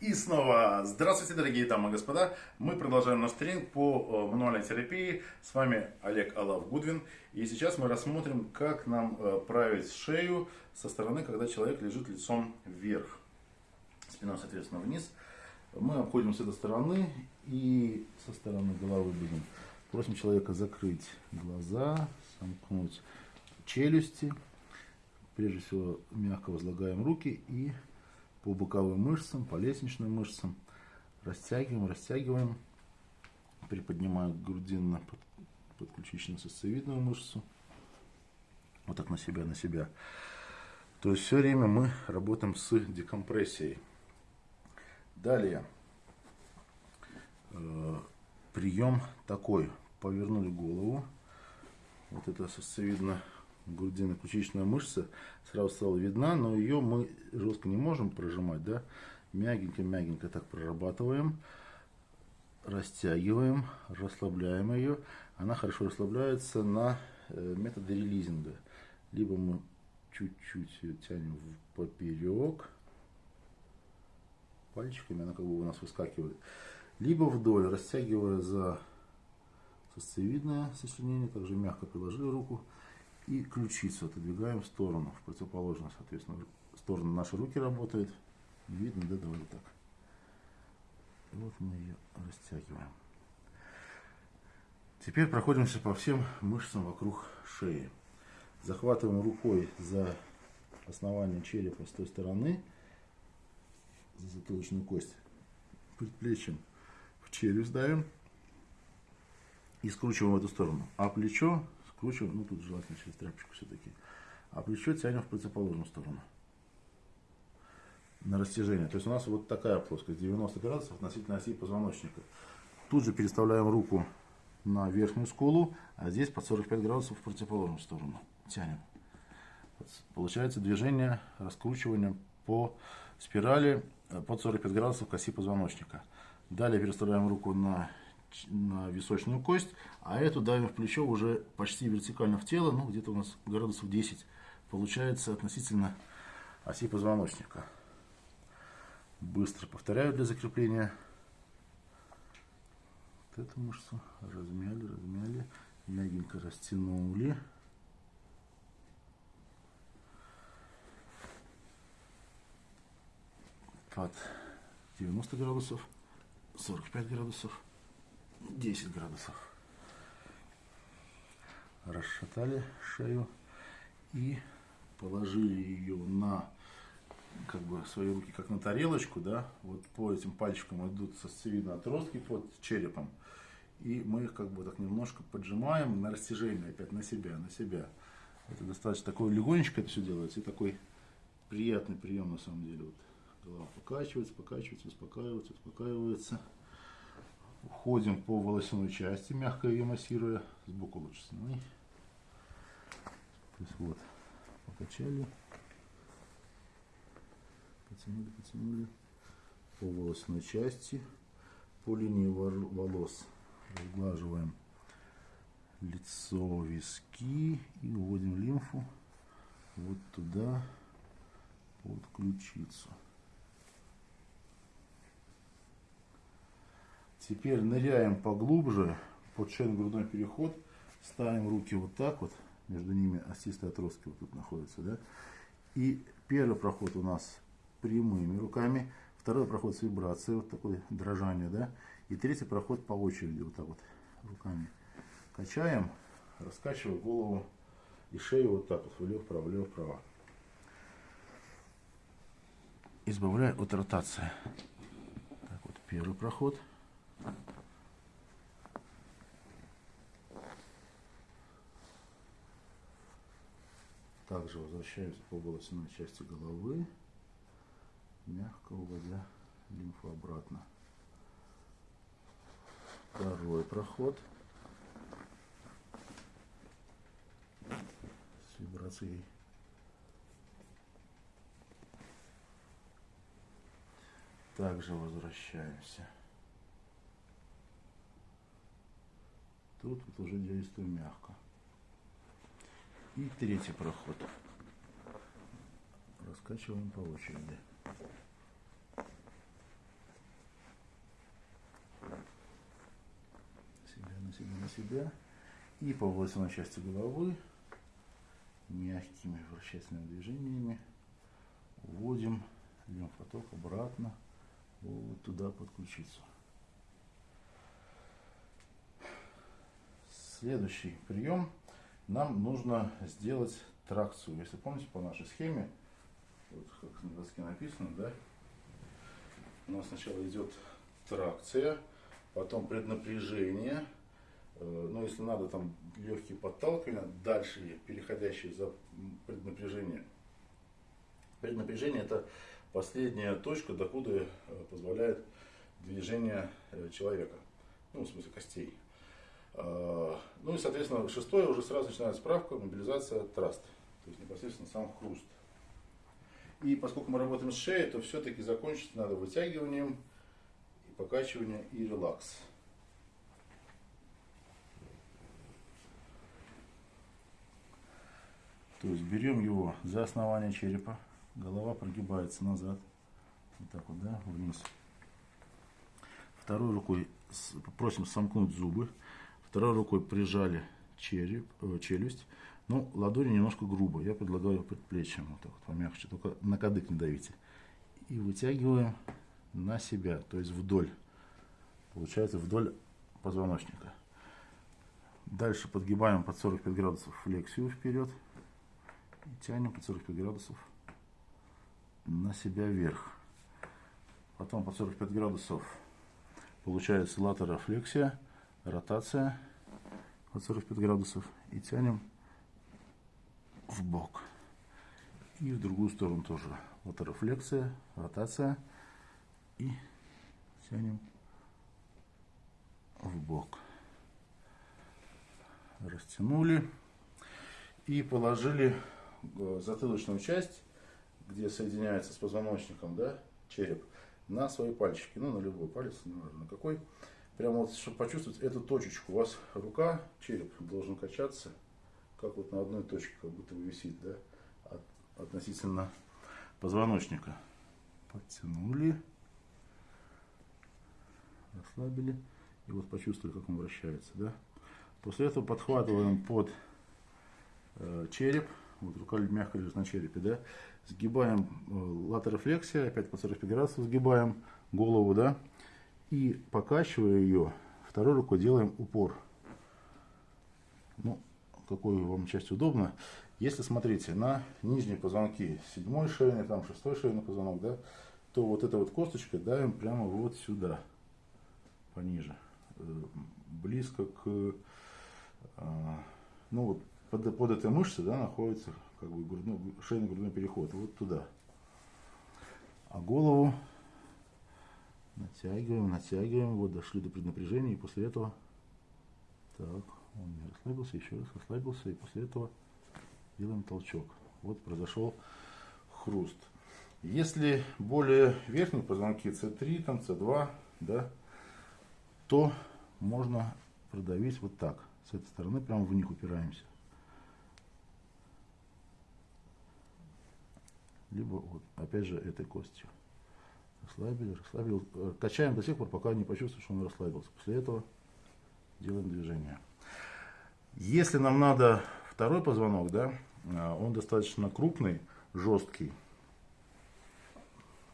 И снова здравствуйте, дорогие дамы и господа. Мы продолжаем наш тренинг по э, мануальной терапии. С вами Олег Алав Гудвин. И сейчас мы рассмотрим, как нам э, править шею со стороны, когда человек лежит лицом вверх. Спина, соответственно, вниз. Мы обходим с этой стороны и со стороны головы будем. Просим человека закрыть глаза, сомкнуть челюсти. Прежде всего, мягко возлагаем руки и по боковым мышцам, по лестничным мышцам. Растягиваем, растягиваем. Приподнимаю грудинно под, подключично-сосцевидную мышцу. Вот так на себя, на себя. То есть все время мы работаем с декомпрессией. Далее. Э, прием такой. Повернули голову. Вот это сосцевидно грудино-ключичная мышца сразу стала видна, но ее мы жестко не можем прожимать, да, мягенько-мягенько так прорабатываем, растягиваем, расслабляем ее. Она хорошо расслабляется на э, методе релизинга. Либо мы чуть-чуть тянем в поперек, пальчиками она как бы у нас выскакивает, либо вдоль, растягивая за сосцевидное сочленение, также мягко приложили руку, и ключицу отодвигаем в сторону, в противоположную, соответственно, сторону наши руки работают. Видно, да, давай так. И вот мы ее растягиваем. Теперь проходимся по всем мышцам вокруг шеи. Захватываем рукой за основание черепа с той стороны, за затылочную кость, предплечьем в челюсть давим и скручиваем в эту сторону. А плечо скручиваем, ну тут желательно через тряпочку все-таки, а плечо тянем в противоположную сторону на растяжение. То есть у нас вот такая плоскость, 90 градусов относительно оси позвоночника. Тут же переставляем руку на верхнюю скулу, а здесь под 45 градусов в противоположную сторону. Тянем. Получается движение раскручивания по спирали э, под 45 градусов к оси позвоночника. Далее переставляем руку на на височную кость, а эту давим в плечо уже почти вертикально в тело, ну где-то у нас градусов 10 получается относительно оси позвоночника. Быстро повторяю для закрепления. Вот эту мышцу размяли, размяли, мягенько растянули. Под 90 градусов, 45 градусов. 10 градусов. Расшатали шею и положили ее на как бы свои руки как на тарелочку, да, вот по этим пальчикам идут сосцевидные отростки под черепом, и мы их как бы так немножко поджимаем на растяжение опять на себя, на себя. Это достаточно такой легонечко это все делается, и такой приятный прием на самом деле. Вот голова покачивается, покачивается, успокаивается, успокаивается. Уходим по волосяной части, мягко ее массируя, сбоку лучше сними. То есть вот, покачали, потянули, потянули по волосной части, по линии волос разглаживаем лицо, виски и уводим лимфу вот туда, под ключицу. Теперь ныряем поглубже под шейно-грудной переход. Ставим руки вот так вот. Между ними остистые отростки вот тут находятся. Да? И первый проход у нас прямыми руками. Второй проход с вибрацией, вот такое дрожание. Да? И третий проход по очереди, вот так вот руками. Качаем, раскачивая голову и шею вот так вот, влево-вправо, влево-вправо. Избавляя от ротации. Так вот, первый проход. Также возвращаемся по волосяной части головы, мягко уводя лимфу обратно. Второй проход с вибрацией. Также возвращаемся. Тут вот уже действуем мягко. И третий проход. Раскачиваем по очереди. Себя, на себя, на себя. И по волосяной части головы мягкими вращательными движениями вводим лимфоток обратно вот туда подключиться. Следующий прием нам нужно сделать тракцию. Если помните по нашей схеме, вот как на доске написано, да, у нас сначала идет тракция, потом преднапряжение, э, ну если надо там легкие подталкивания, дальше переходящие за преднапряжение. Преднапряжение это последняя точка, докуда э, позволяет движение э, человека, ну в смысле костей. А, ну и соответственно шестое уже сразу начинается справка, мобилизация, траст, то есть непосредственно сам хруст. И поскольку мы работаем с шеей, то все-таки закончить надо вытягиванием, и покачивание и релакс. То есть берем его за основание черепа, голова прогибается назад, вот так вот, да, вниз. Второй рукой просим сомкнуть зубы, второй рукой прижали череп, э, челюсть, ну, ладони немножко грубо. Я предлагаю предплечьем вот так вот помягче. Только на кадык не давите. И вытягиваем на себя, то есть вдоль. Получается вдоль позвоночника. Дальше подгибаем под 45 градусов флексию вперед. И тянем под 45 градусов на себя вверх. Потом под 45 градусов получается латерофлексия, ротация под 45 градусов. И тянем в бок. И в другую сторону тоже. Вот рефлексия, ротация. И тянем в бок. Растянули. И положили э, затылочную часть, где соединяется с позвоночником, да, череп, на свои пальчики. Ну, на любой палец, неважно какой. Прямо вот, чтобы почувствовать эту точечку. У вас рука, череп должен качаться как вот на одной точке, как будто бы висит, да, от, относительно позвоночника. Подтянули, расслабили, и вот почувствовали, как он вращается, да. После этого подхватываем под э, череп, вот рука мягко лежит на черепе, да, сгибаем э, латерофлексия, опять по 45 градусов сгибаем голову, да, и покачивая ее, второй рукой делаем упор. Ну, какой вам часть удобно. Если смотрите на нижние позвонки, седьмой шейный, там шестой шейный позвонок, да, то вот эта вот косточка давим прямо вот сюда, пониже, э, близко к, а, ну вот под, под этой мышцей, да, находится как бы грудной, шейно-грудной переход, вот туда. А голову натягиваем, натягиваем, вот дошли до преднапряжения, и после этого, так, он не расслабился, еще раз расслабился, и после этого делаем толчок. Вот произошел хруст. Если более верхние позвонки C3, там C2, да, то можно продавить вот так. С этой стороны прямо в них упираемся. Либо вот, опять же, этой костью. Расслабили, расслабили. Качаем до тех пор, пока не почувствуем, что он расслабился. После этого делаем движение. Если нам надо второй позвонок, да, а, он достаточно крупный, жесткий.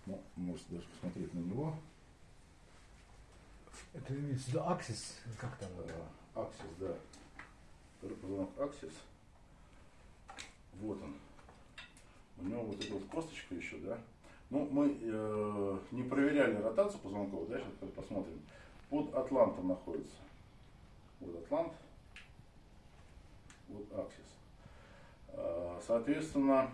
Ну, можете даже посмотреть на него. Это имеется в виду аксис, как там? Аксис, да. Второй позвонок аксис. Вот он. У него вот эта вот косточка еще, да. Ну, мы э, не проверяли ротацию позвонков, да, сейчас посмотрим. Под атлантом находится. Вот атлант вот аксис. А, соответственно,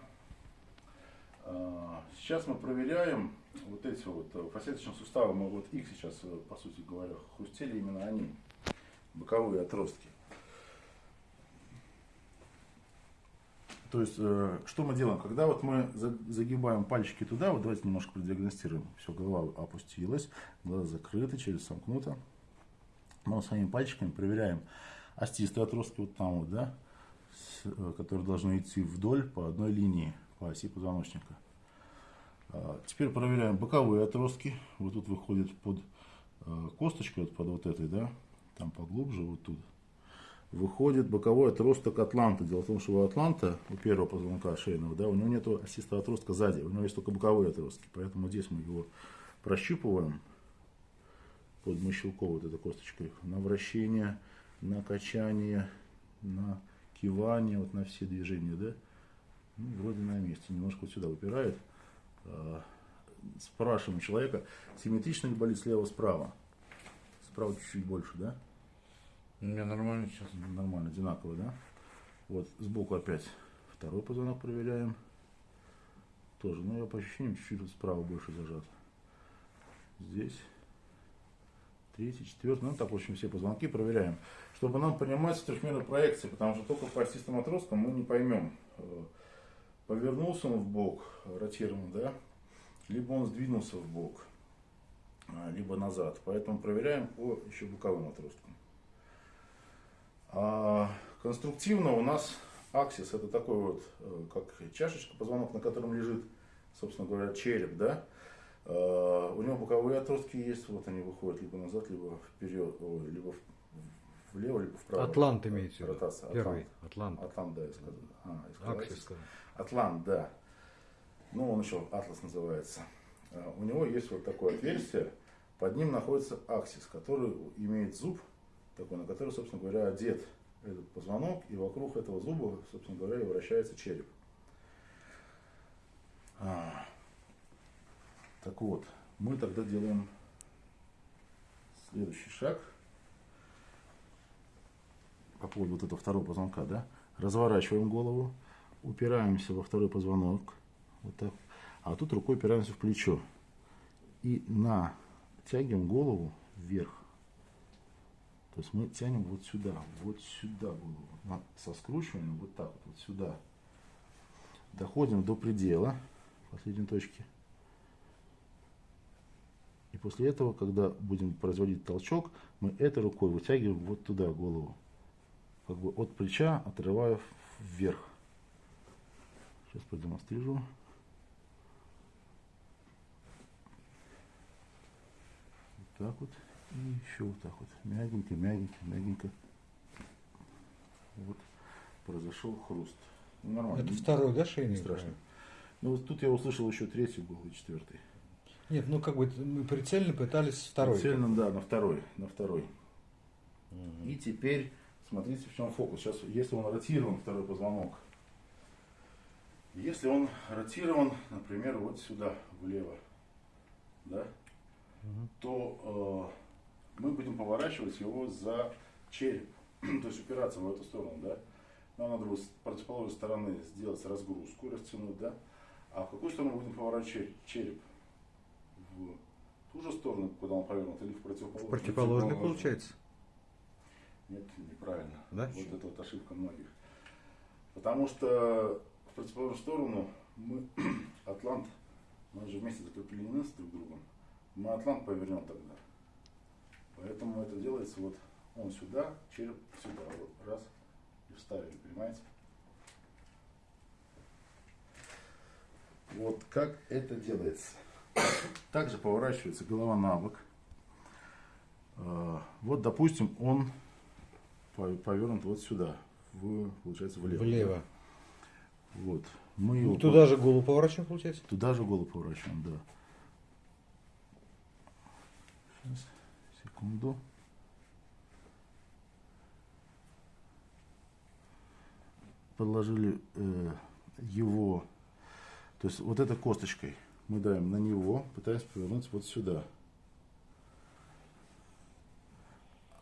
а, сейчас мы проверяем вот эти вот э, фасеточные суставы, мы вот их сейчас, э, по сути говоря, хрустели именно они, боковые отростки. То есть, э, что мы делаем? Когда вот мы загибаем пальчики туда, вот давайте немножко продиагностируем. Все, голова опустилась, глаза закрыты, челюсть сомкнута. Мы своими пальчиками проверяем остистые отростки вот там вот, да, Э, которые должны идти вдоль по одной линии по оси позвоночника. А, теперь проверяем боковые отростки. Вот тут выходит под э, косточку, под вот этой, да, там поглубже, вот тут. Выходит боковой отросток атланта. Дело в том, что у атланта, у первого позвонка шейного, да, у него нет осистого отростка сзади, у него есть только боковые отростки. Поэтому здесь мы его прощупываем под мощелковой вот этой косточкой на вращение, на качание, на кивание, вот на все движения, да. Ну, вроде на месте, немножко вот сюда выпирает. А, спрашиваем человека, симметрично ли болит слева-справа? Справа чуть-чуть больше, да? У меня нормально сейчас. Нормально, одинаково, да? Вот, сбоку опять второй позвонок проверяем. Тоже, ну я по ощущениям чуть-чуть вот справа больше зажат. Здесь третий, четвертый, ну так, в общем, все позвонки проверяем. Чтобы нам понимать трехмерную проекцию, потому что только по осистым отросткам мы не поймем, э, повернулся он в бок, ротирован, да, либо он сдвинулся в бок, а, либо назад. Поэтому проверяем по еще боковым отросткам. А конструктивно у нас аксис это такой вот, э, как чашечка, позвонок, на котором лежит, собственно говоря, череп, да. А, у него боковые отростки есть, вот они выходят либо назад, либо вперед, либо влево, либо вправо. Атлант в виду? Ротация. Первый. Атлант. Атлант. Да, я сказал. А, я сказал Аксис. Аксис. Атлант, да. Ну, он еще Атлас называется. А, У него есть вот такое отверстие. Под ним находится аксис, который имеет зуб, такой, на который, собственно говоря, одет этот позвонок, и вокруг этого зуба, собственно говоря, и вращается череп. А, Так вот, мы тогда делаем следующий шаг по поводу вот этого второго позвонка, да? Разворачиваем голову, упираемся во второй позвонок, вот так, а тут рукой упираемся в плечо и натягиваем голову вверх. То есть мы тянем вот сюда, вот сюда голову, со скручиванием вот так вот, вот сюда. Доходим до предела последней точки. И после этого, когда будем производить толчок, мы этой рукой вытягиваем вот туда голову. Как бы от плеча отрывая вверх. Сейчас продемонстрирую. Вот так вот. И еще вот так вот. Мягенько, мягенько, мягенько. Вот произошел хруст. Ну, нормально. Это второй, да, шейный? страшно. Ну вот тут я услышал еще третий был и четвертый. Нет, ну как бы мы прицельно пытались второй. Цельно, да, на второй, на второй. И теперь смотрите, в чем фокус. Сейчас, если он ротирован, второй позвонок, если он ротирован, например, вот сюда, влево, да, то э, мы будем поворачивать его за череп, то есть упираться в эту сторону, да. Нам надо будет с противоположной стороны сделать разгрузку, растянуть, да. А в какую сторону будем поворачивать череп? В ту же сторону, куда он повернут, или в противоположную? Противоположный получается. Нет, неправильно. Да? Вот это вот ошибка многих. Потому что в противоположную сторону мы Атлант, мы же вместе закреплены с друг другом. Мы Атлант повернем тогда. Поэтому это делается вот он сюда, череп сюда. Вот раз и вставили, понимаете? Вот как это делается. Также поворачивается голова на бок. А, Вот, допустим, он по- повернут вот сюда, в, получается, влево. Влево. Вот. Мы его Ну, туда же голову поворачиваем, получается? Туда же голову поворачиваем, да. Сейчас, секунду. Подложили э, его, то есть вот этой косточкой мы давим на него, пытаемся повернуть вот сюда.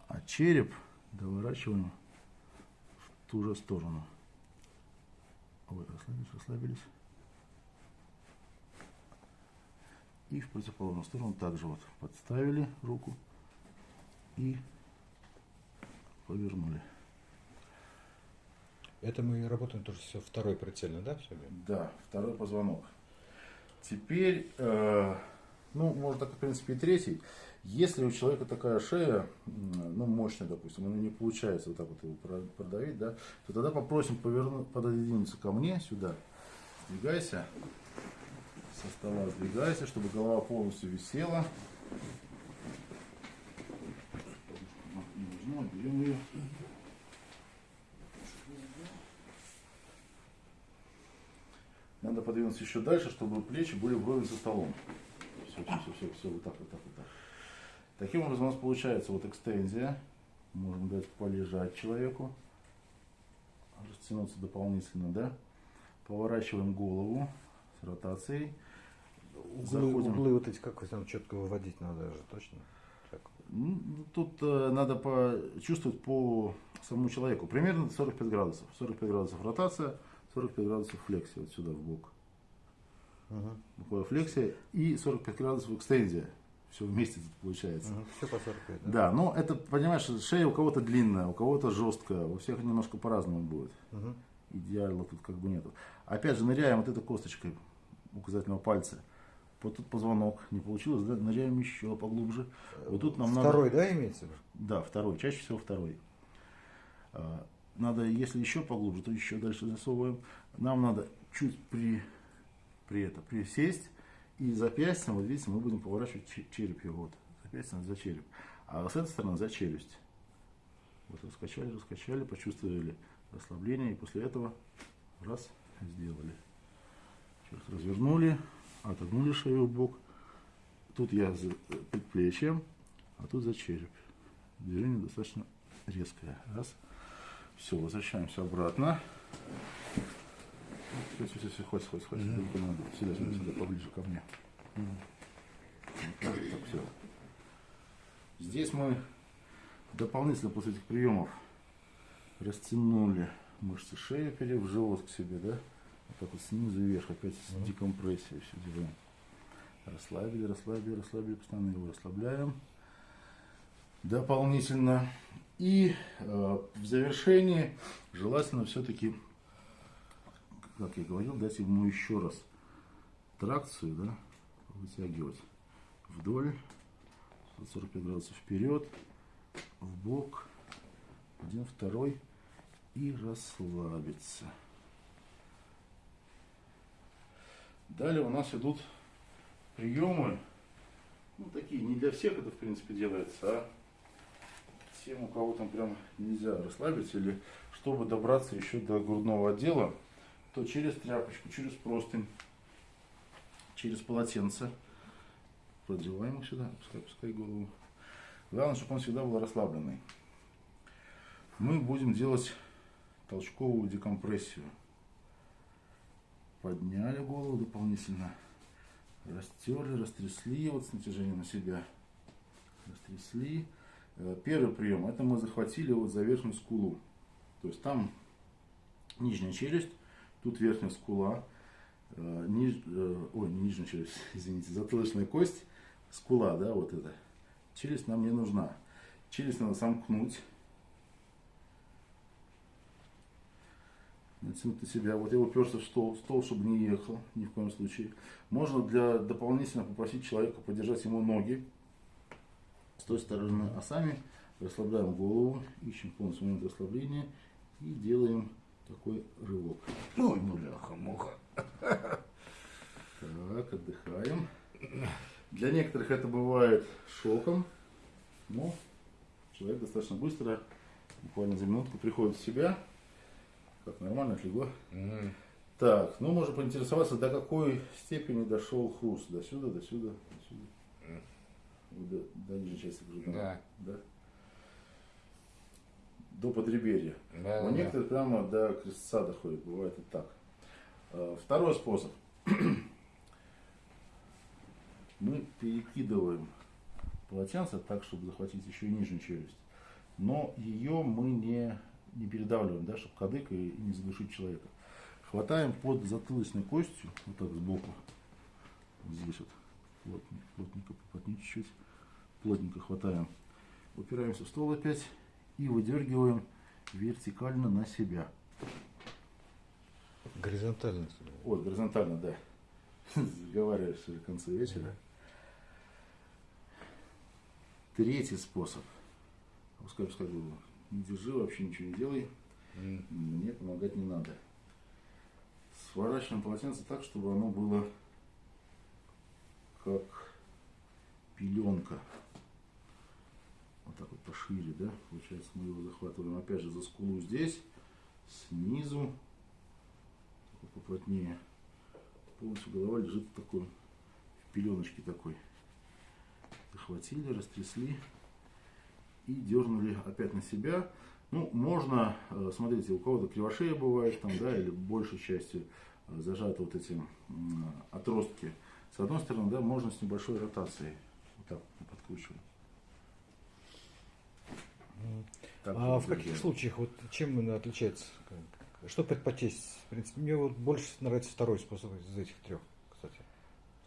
А череп доворачиваем в ту же сторону. Ой, расслабились, расслабились. И в противоположную сторону также вот подставили руку и повернули. Это мы работаем тоже все второй прицельно, да, все? Да, второй позвонок. Теперь, э, ну, можно так, в принципе, и третий. Если у человека такая шея, ну, мощная, допустим, она не получается вот так вот его про- продавить, да, то тогда попросим повернуть, пододвинуться ко мне сюда. Сдвигайся. Со стола сдвигайся, чтобы голова полностью висела. Не нужно, берем ее. Надо подвинуться еще дальше, чтобы плечи были вровень со столом. Все, все, все, все, все, вот так, вот так, вот так. Таким образом у нас получается вот экстензия. Можем дать полежать человеку. Растянуться дополнительно, да. Поворачиваем голову с ротацией. Углы, Заходим. углы вот эти как там четко выводить надо же, точно? Так. Ну, Тут э, надо почувствовать по самому человеку. Примерно 45 градусов. 45 градусов ротация, 45 градусов флексия вот сюда в бок. Боковая флексия и 45 градусов экстензия. Все вместе тут получается. Все по 45, да? Да, но это, понимаешь, шея у кого-то длинная, у кого-то жесткая, у всех немножко по-разному будет. Мгм. Идеала тут как бы нету. Опять же, ныряем вот этой косточкой указательного пальца. Вот тут позвонок не получилось, да? ныряем еще поглубже. Вот тут нам надо... Второй, да, имеется в виду? Да, второй, чаще всего второй. А, Надо, если еще поглубже, то еще дальше засовываем. Нам надо чуть при, при это, присесть и запястьем, вот видите, мы будем поворачивать че- череп его, вот, запястьем за череп. А с этой стороны за челюсть. Вот раскачали, раскачали, почувствовали расслабление, и после этого раз, сделали. Сейчас развернули, отогнули шею в бок. Тут я за предплечьем, а тут за череп. Движение достаточно резкое. Раз. Все, возвращаемся обратно. Все, все, все, хватит, хватит, хватит. Далеко надо. Сюда, сюда, сюда, поближе ко мне. Вот так, так, все. Здесь мы дополнительно после этих приемов растянули мышцы шеи, вперед в живот к себе, да? Вот так вот снизу вверх, опять с декомпрессией все делаем. Расслабили, расслабили, расслабили, постоянно его расслабляем. Дополнительно. И э, в завершении желательно все-таки, как я говорил, дать ему еще раз тракцию, да, вытягивать вдоль, 45 градусов вперед, в бок, один, второй, и расслабиться. Далее у нас идут приемы, ну такие, не для всех это в принципе делается, а тем, у кого там прям нельзя расслабиться, или чтобы добраться еще до грудного отдела, то через тряпочку, через простынь, через полотенце продеваем их сюда, пускай, пускай голову. Главное, чтобы он всегда был расслабленный. Мы будем делать толчковую декомпрессию. Подняли голову дополнительно, растерли, растрясли вот с натяжением на себя. Растрясли. Э, Первый прием, это мы захватили вот за верхнюю скулу. То есть там нижняя челюсть, тут верхняя скула, э, ниж- э, ой, не нижняя челюсть, извините, затылочная кость, скула, да, вот эта. Челюсть нам не нужна. Челюсть надо сомкнуть. Натянуть на себя. Вот я уперся в стол, стол, чтобы не ехал, ни в коем случае. Можно для дополнительно попросить человека подержать ему ноги с той стороны, а сами расслабляем голову, ищем полностью момент расслабления и делаем такой рывок. Ой, бляха-муха. Так, отдыхаем. Для некоторых это бывает шоком, но человек достаточно быстро, буквально за минутку приходит в себя. Как нормально отлегло. М. Так, ну можно поинтересоваться, до какой степени дошел хруст. До сюда, до сюда, до сюда. Вот До, до нижней части грудного. Да. Да? До подреберья. Да, У да, некоторых прямо до крестца доходит, бывает и так. А, Второй способ. Мы перекидываем полотенце так, чтобы захватить еще и нижнюю челюсть. Но ее мы не, не передавливаем, да, чтобы кадык и не задушить человека. Хватаем под затылочной костью, вот так сбоку, вот здесь вот, плотненько, плотненько, поплотнее чуть-чуть, плотненько хватаем. Упираемся в стол опять и выдергиваем вертикально на себя. Горизонтально. Ой, горизонтально, да. Заговариваешься уже к концу вечера. Третий способ. Пускай, пускай голову. Не держи, вообще ничего не делай. Мне помогать не надо. Сворачиваем полотенце так, чтобы оно было как пеленка. Так вот пошире, да? Получается, мы его захватываем опять же за скулу здесь, снизу, поплотнее. полностью голова лежит в такой в пеленочке такой. Захватили, растрясли и дернули опять на себя. Ну, можно, э, смотрите, у кого-то кривошея бывает там, да, или большей частью э, зажаты вот эти отростки. С одной стороны, да, можно с небольшой ротацией. Вот так подкручивать. Так, а в каких случаях, вот чем именно отличается? Что предпочесть? В принципе, мне вот больше нравится второй способ из этих трех, кстати.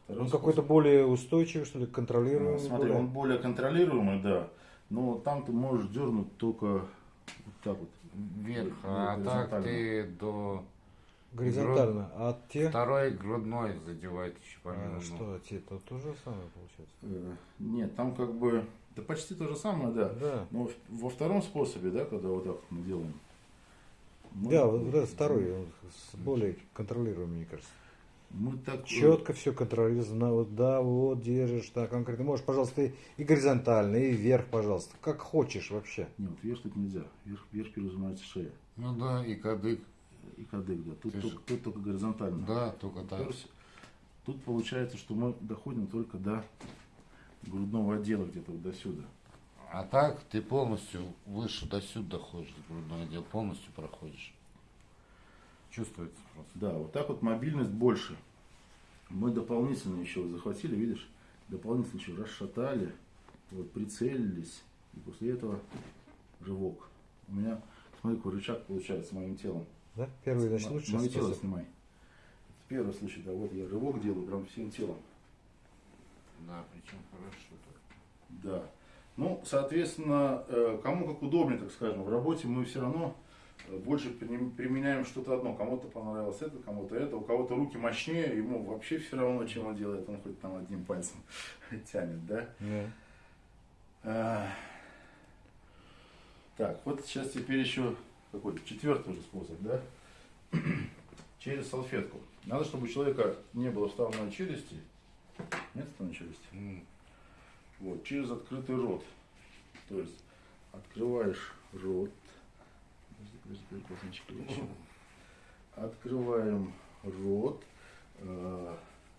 Второй он какой-то более устойчивый, что ли, контролируемый? Ну, смотри, более... он более контролируемый, да. Но там ты можешь дернуть только вот так вот. Вверх, а так ты до... Горизонтально. Груд... А те? Второй грудной задевает еще помимо. А что, те то то же самое получается? Э, нет, там как бы да почти то же самое, да. да. Но во втором способе, да, когда вот так мы делаем. Мы, да, вот этот второй, он более контролируемый, мне кажется. Мы так... Четко все контролируется. Вот, да, вот держишь, так конкретно. Можешь, пожалуйста, и горизонтально, и вверх, пожалуйста. Как хочешь вообще. Нет, вверх тут нельзя. Вверх, вверх перезанимается шея. Ну да, и кадык. И кадык, да. Тут, только, тут только горизонтально. Да, только так. Тут получается, что мы доходим только до грудного отдела где-то вот до сюда. А так ты полностью выше до сюда ходишь, грудной отдел полностью проходишь. Чувствуется просто. Да, вот так вот мобильность больше. Мы дополнительно еще захватили, видишь, дополнительно еще расшатали, вот, прицелились, и после этого рывок. У меня, смотри, какой рычаг получается моим телом. Да? Первый, значит, лучше Мое тело снимай. Это первый случай, да, вот я рывок делаю прям всем телом. Да, причем хорошо так. Да. Ну, соответственно, э, кому как удобнее, так скажем, в работе мы все равно э, больше применяем что-то одно. Кому-то понравилось это, кому-то это, у кого-то руки мощнее, ему вообще все равно, чем он делает, он хоть там одним пальцем тянет, да? Yeah. А, так, вот сейчас теперь еще какой-то четвертый уже способ, да? Через салфетку. Надо, чтобы у человека не было вставленной челюсти, нет вставной челюсти? Mm. Вот, через открытый рот. То есть открываешь рот. Открываем рот, э,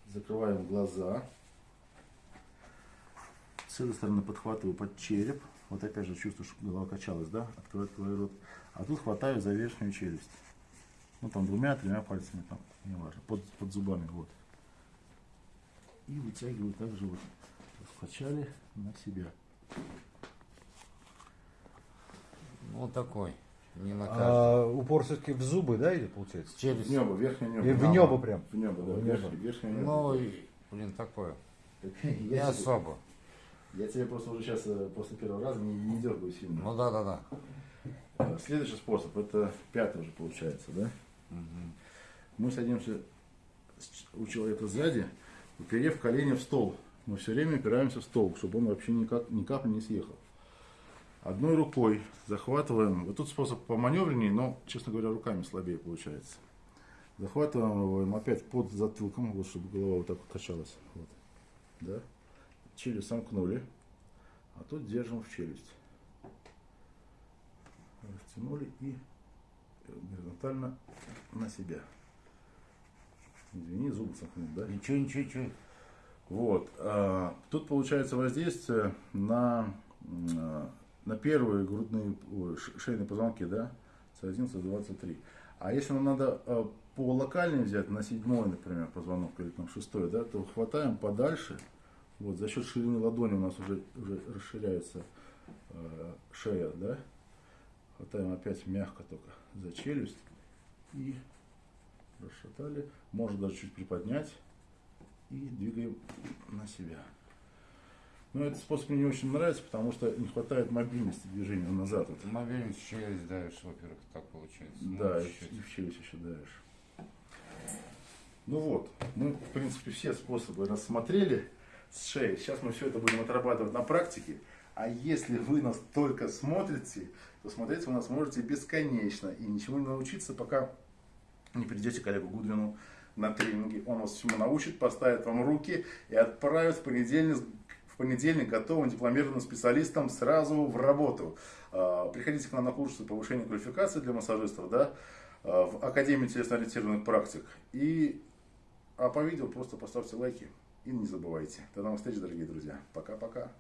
закрываем глаза. С этой стороны подхватываю под череп. Вот опять же чувствую, что голова качалась, да? Открываю, открываю рот. А тут хватаю за верхнюю челюсть. Ну там двумя-тремя пальцами, там, неважно, под, под зубами, вот. И вытягиваю также вот скачали на себя. Вот такой. Не на а упор все-таки в зубы, да, или получается? Через небо, верхнее небо. И в небо прям. В небо, да. В небо. Верхнее небо. Ну, и, блин, такое. Не особо. Я тебе просто уже сейчас э, после первого раза не, не дергаю сильно. Ну да, да, да. Э, следующий способ, это пятый уже получается, да? Угу. Мы садимся у человека сзади, уперев колени в стол. Мы все время опираемся в стол, чтобы он вообще никак, ни капли не съехал. Одной рукой захватываем, вот тут способ по маневреннее, но, честно говоря, руками слабее получается. Захватываем его опять под затылком, вот, чтобы голова вот так вот качалась. Вот. Да? Челюсть сомкнули, а тут держим в челюсть. Растянули и горизонтально на себя. Извини, зубы сомкнул, да? Ничего, ничего, ничего. Вот. А, тут получается воздействие на, на первые грудные шейные позвонки, да, с 11 до 23. А если нам надо а, по локальной взять, на седьмой, например, позвонок или там шестой, да, то хватаем подальше. Вот, за счет ширины ладони у нас уже, уже расширяется э, шея, да. Хватаем опять мягко только за челюсть и расшатали. Можно даже чуть приподнять и двигаем на себя. Но этот способ мне не очень нравится, потому что не хватает мобильности движения назад. Вот. Мобильность в челюсть давишь, во-первых, так получается. Да, ну, и, в челюсть еще давишь. Ну вот, мы, в принципе, все способы рассмотрели с шеей. Сейчас мы все это будем отрабатывать на практике. А если вы нас только смотрите, то смотреть вы нас можете бесконечно и ничему не научиться, пока не придете к Гудвину на тренинге. Он вас всему научит, поставит вам руки и отправит в понедельник, в понедельник готовым дипломированным специалистом сразу в работу. А, приходите к нам на курсы повышения квалификации для массажистов, да, а, в Академии телесно-ориентированных практик. И А по видео просто поставьте лайки и не забывайте. До новых встреч, дорогие друзья. Пока-пока.